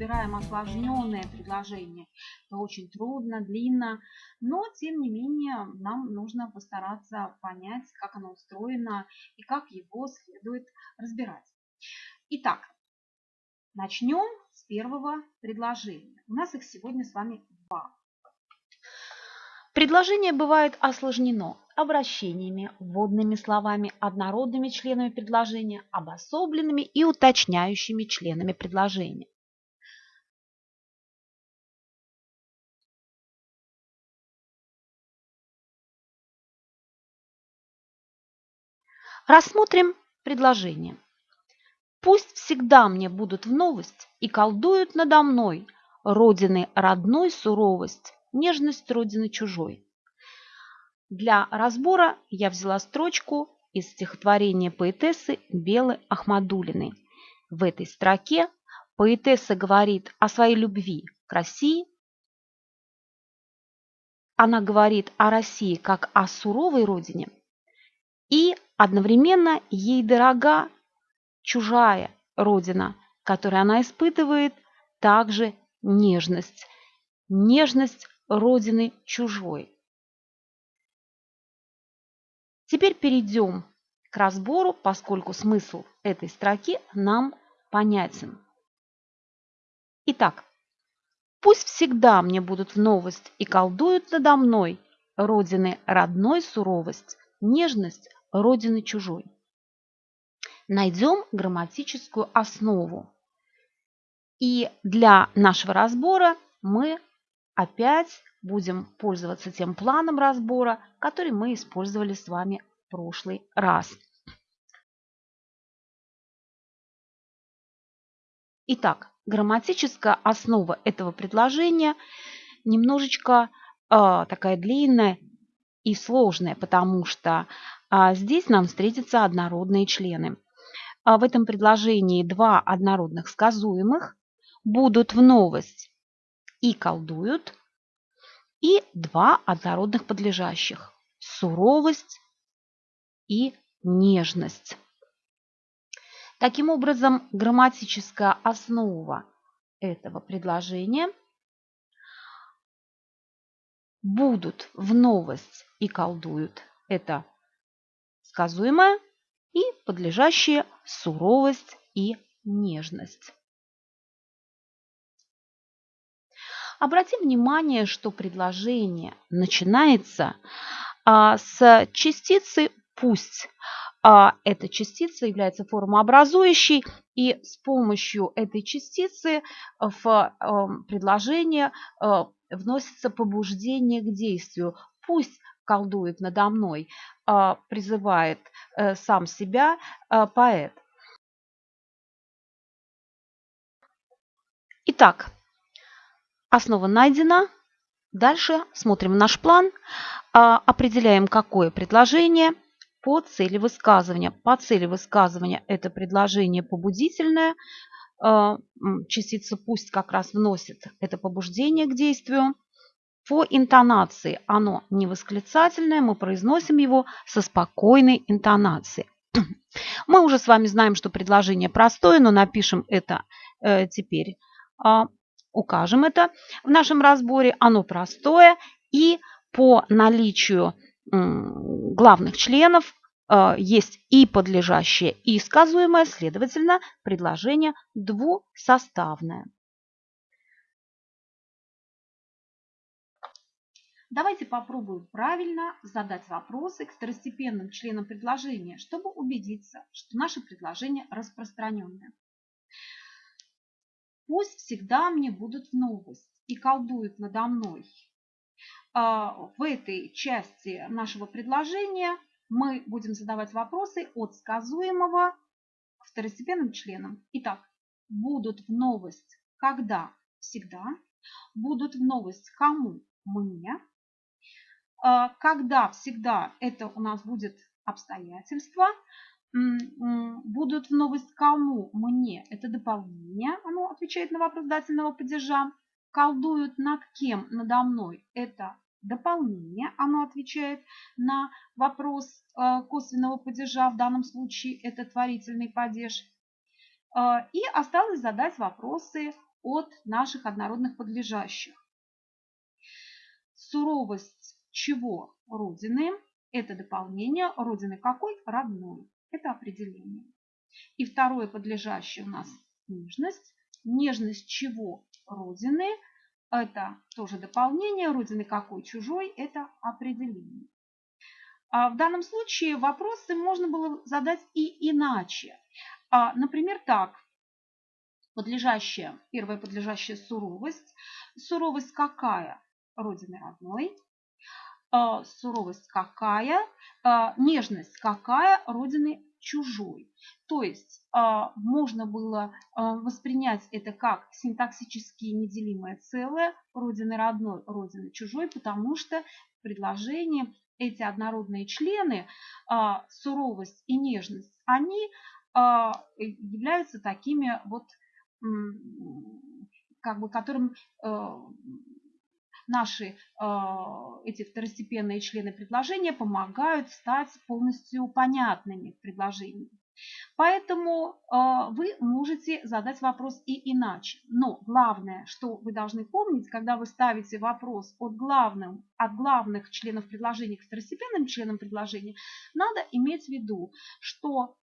разбираем осложненное предложение, это очень трудно, длинно, но тем не менее нам нужно постараться понять, как оно устроено и как его следует разбирать. Итак, начнем с первого предложения. У нас их сегодня с вами два. Предложение бывает осложнено обращениями, вводными словами, однородными членами предложения, обособленными и уточняющими членами предложения. Рассмотрим предложение. Пусть всегда мне будут в новость и колдуют надо мной родины родной суровость, нежность родины чужой. Для разбора я взяла строчку из стихотворения поэтессы Белы Ахмадулиной. В этой строке поэтесса говорит о своей любви к России. Она говорит о России как о суровой родине. И одновременно ей дорога чужая родина, которой она испытывает также нежность. Нежность родины чужой. Теперь перейдем к разбору, поскольку смысл этой строки нам понятен. Итак, пусть всегда мне будут в новость и колдуют надо мной родины родной суровость, нежность родины чужой. Найдем грамматическую основу. И для нашего разбора мы опять будем пользоваться тем планом разбора, который мы использовали с вами в прошлый раз. Итак, грамматическая основа этого предложения немножечко э, такая длинная и сложная, потому что здесь нам встретятся однородные члены. А в этом предложении два однородных сказуемых будут в новость и колдуют, и два однородных подлежащих – суровость и нежность. Таким образом, грамматическая основа этого предложения будут в новость и колдуют – это сказуемое и подлежащие суровость и нежность. Обратим внимание, что предложение начинается а, с частицы «пусть». А, эта частица является формообразующей, и с помощью этой частицы в а, предложение а, вносится побуждение к действию. «Пусть колдует надо мной», а, призывает а, сам себя а, поэт. Итак, Основа найдена. Дальше смотрим наш план, а, определяем, какое предложение по цели высказывания. По цели высказывания это предложение побудительное. Частица «пусть» как раз вносит это побуждение к действию. По интонации оно не восклицательное, мы произносим его со спокойной интонацией. Мы уже с вами знаем, что предложение простое, но напишем это э, теперь а, укажем это в нашем разборе. Оно простое и по наличию главных членов э, есть и подлежащее, и сказуемое, следовательно, предложение двусоставное. Давайте попробуем правильно задать вопросы к второстепенным членам предложения, чтобы убедиться, что наше предложение распространенное. Пусть всегда мне будут в новость и колдуют надо мной. А, в этой части нашего предложения мы будем задавать вопросы от сказуемого к второстепенным членам. Итак, будут в новость когда? Всегда. Будут в новость кому? Мне. А, когда? Всегда это у нас будет обстоятельства будут в новость кому? Мне. Это дополнение. Оно отвечает на вопрос дательного падежа. Колдуют над кем? Надо мной. Это дополнение. Оно отвечает на вопрос э, косвенного падежа. В данном случае это творительный падеж. Э, и осталось задать вопросы от наших однородных подлежащих. Суровость чего Родины? Это дополнение. Родины какой? Родной. Это определение. И второе подлежащее у нас нежность. Нежность чего? Родины. Это тоже дополнение. Родины какой? Чужой. Это определение. А в данном случае вопросы можно было задать и иначе. А, например, так. Подлежащая, первая подлежащая суровость. Суровость какая? Родины родной. А, суровость какая? А, нежность какая? Родины чужой. То есть а, можно было воспринять это как синтаксически неделимое целое родины родной, родины чужой, потому что в предложении эти однородные члены, суровость и нежность, они являются такими вот, как бы, которым а, наши эти второстепенные члены предложения помогают стать полностью понятными в предложении. Поэтому э, вы можете задать вопрос и иначе. Но главное, что вы должны помнить, когда вы ставите вопрос от, главным, от главных членов предложения к второстепенным членам предложения, надо иметь в виду, что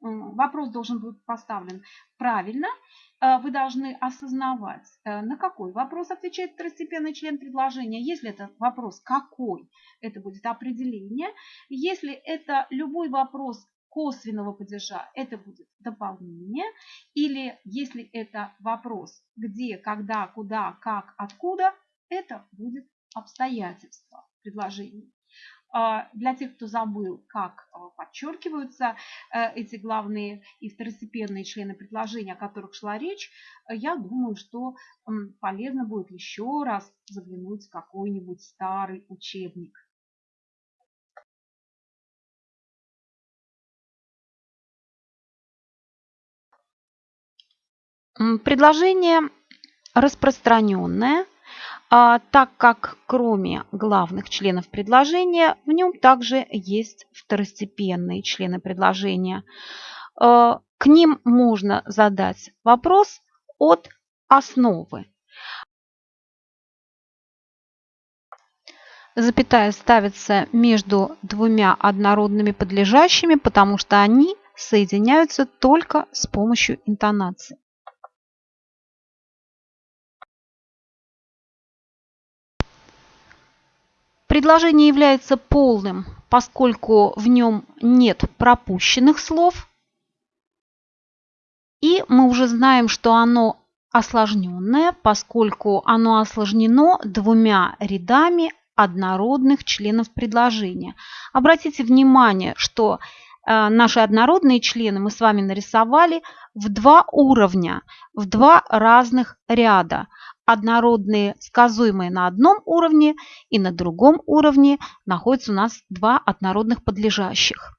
вопрос должен быть поставлен правильно, вы должны осознавать, э, на какой вопрос отвечает второстепенный член предложения. Если это вопрос «какой?», это будет определение. Если это любой вопрос косвенного падежа это будет дополнение. Или если это вопрос где, когда, куда, как, откуда, это будет обстоятельство предложения. А, для тех, кто забыл, как а, подчеркиваются э, эти главные и второстепенные члены предложения, о которых шла речь, я думаю, что полезно будет еще раз заглянуть в какой-нибудь старый учебник. Предложение распространенное, так как кроме главных членов предложения в нем также есть второстепенные члены предложения. А, к ним можно задать вопрос от основы. Запятая ставится между двумя однородными подлежащими, потому что они соединяются только с помощью интонации. Предложение является полным, поскольку в нем нет пропущенных слов. И мы уже знаем, что оно осложненное, поскольку оно осложнено двумя рядами однородных членов предложения. Обратите внимание, что э, наши однородные члены мы с вами нарисовали в два уровня, в два разных ряда однородные сказуемые на одном уровне и на другом уровне находятся у нас два однородных подлежащих.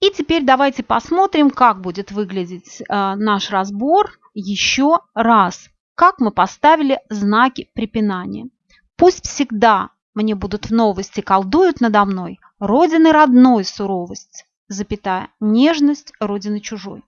И теперь давайте посмотрим, как будет выглядеть э, наш разбор еще раз. Как мы поставили знаки препинания. Пусть всегда мне будут в новости колдуют надо мной родины родной суровость, запятая, нежность родины чужой.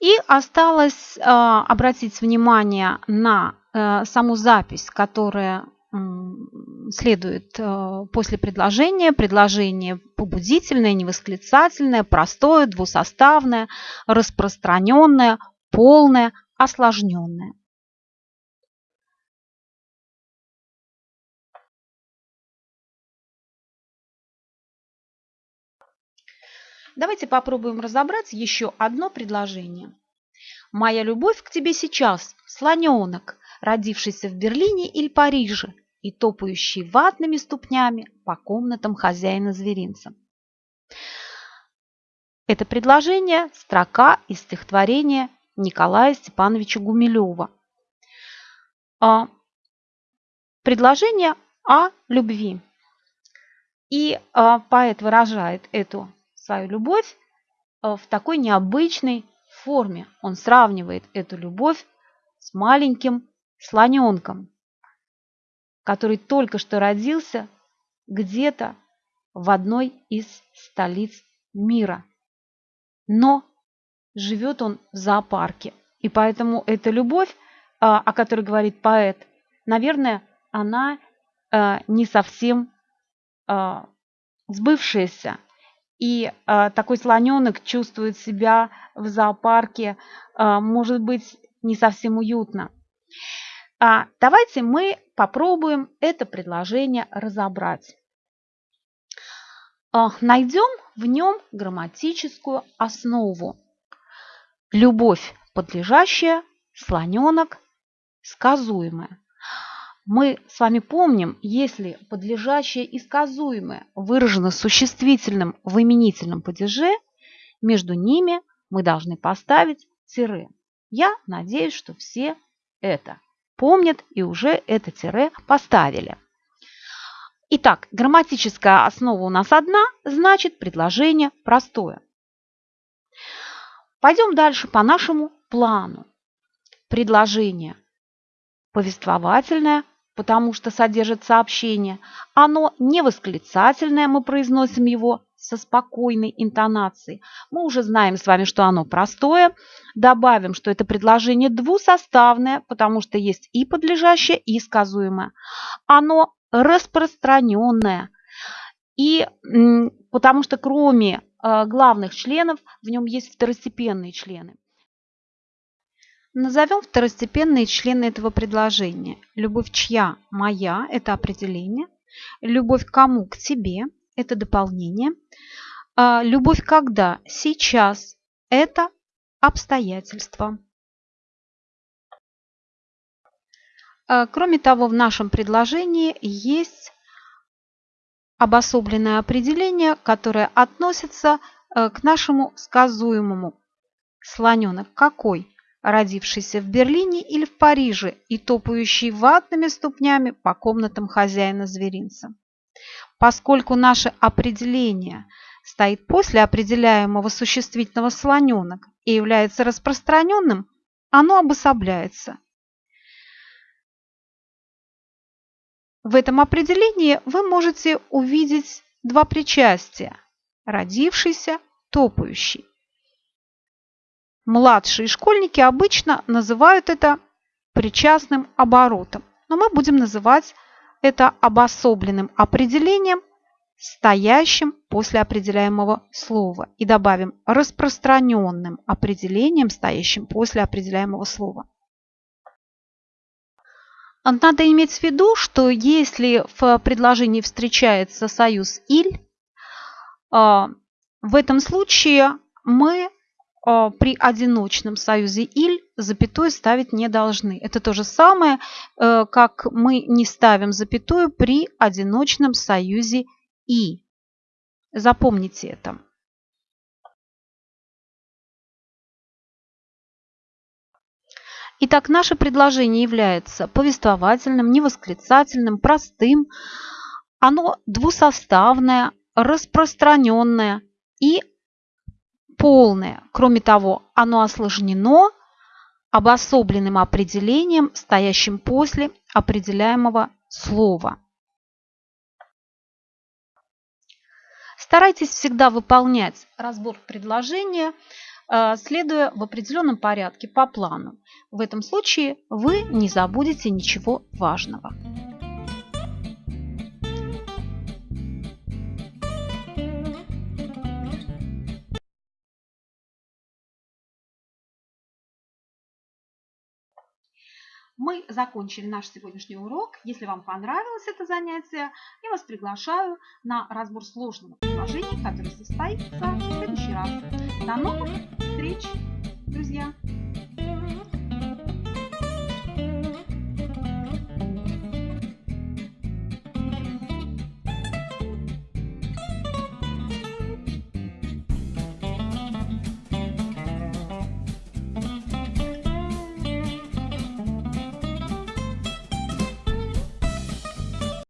И осталось э, обратить внимание на э, саму запись, которая следует э, после предложения. Предложение побудительное, невосклицательное, простое, двусоставное, распространенное, полное, осложненное. Давайте попробуем разобрать еще одно предложение. «Моя любовь к тебе сейчас, слоненок, родившийся в Берлине или Париже и топающий ватными ступнями по комнатам хозяина зверинца». Это предложение – строка из стихотворения Николая Степановича Гумилева. А, предложение о любви. И а, поэт выражает эту свою любовь э, в такой необычной форме. Он сравнивает эту любовь с маленьким слоненком, который только что родился где-то в одной из столиц мира. Но живет он в зоопарке. И поэтому эта любовь, а, о которой говорит поэт, наверное, она а, не совсем сбывшаяся. И такой слоненок чувствует себя в зоопарке, может быть, не совсем уютно. Давайте мы попробуем это предложение разобрать. Найдем в нем грамматическую основу. Любовь подлежащая, слоненок сказуемая. Мы с вами помним, если подлежащее и сказуемое выражено существительным в именительном падеже, между ними мы должны поставить тире. Я надеюсь, что все это помнят и уже это тире поставили. Итак, грамматическая основа у нас одна, значит предложение простое. Пойдем дальше по нашему плану. Предложение повествовательное, потому что содержит сообщение. Оно не восклицательное, мы произносим его со спокойной интонацией. Мы уже знаем с вами, что оно простое. Добавим, что это предложение двусоставное, потому что есть и подлежащее, и сказуемое. Оно распространенное. И потому что кроме э, главных членов в нем есть второстепенные члены. Назовем второстепенные члены этого предложения. Любовь чья? Моя – это определение. Любовь кому? К тебе – это дополнение. А любовь когда? Сейчас – это обстоятельства. А, кроме того, в нашем предложении есть обособленное определение, которое относится э, к нашему сказуемому. Слоненок какой? Родившийся в Берлине или в Париже и топающий ватными ступнями по комнатам хозяина зверинца. Поскольку наше определение стоит после определяемого существительного слоненок и является распространенным, оно обособляется. В этом определении вы можете увидеть два причастия – родившийся, топающий. Младшие школьники обычно называют это причастным оборотом, но мы будем называть это обособленным определением, стоящим после определяемого слова. И добавим распространенным определением, стоящим после определяемого слова. Надо иметь в виду, что если в предложении встречается союз «иль», а, в этом случае мы при одиночном союзе «иль» запятую ставить не должны. Это то же самое, э, как мы не ставим запятую при одиночном союзе «и». Запомните это. Итак, наше предложение является повествовательным, невосклицательным, простым. Оно двусоставное, распространенное и полное. Кроме того, оно осложнено обособленным определением, стоящим после определяемого слова. Старайтесь всегда выполнять разбор предложения, э, следуя в определенном порядке по плану. В этом случае вы не забудете ничего важного. Мы закончили наш сегодняшний урок. Если вам понравилось это занятие, я вас приглашаю на разбор сложного предложения, которое состоится в следующий раз. До новых встреч, друзья!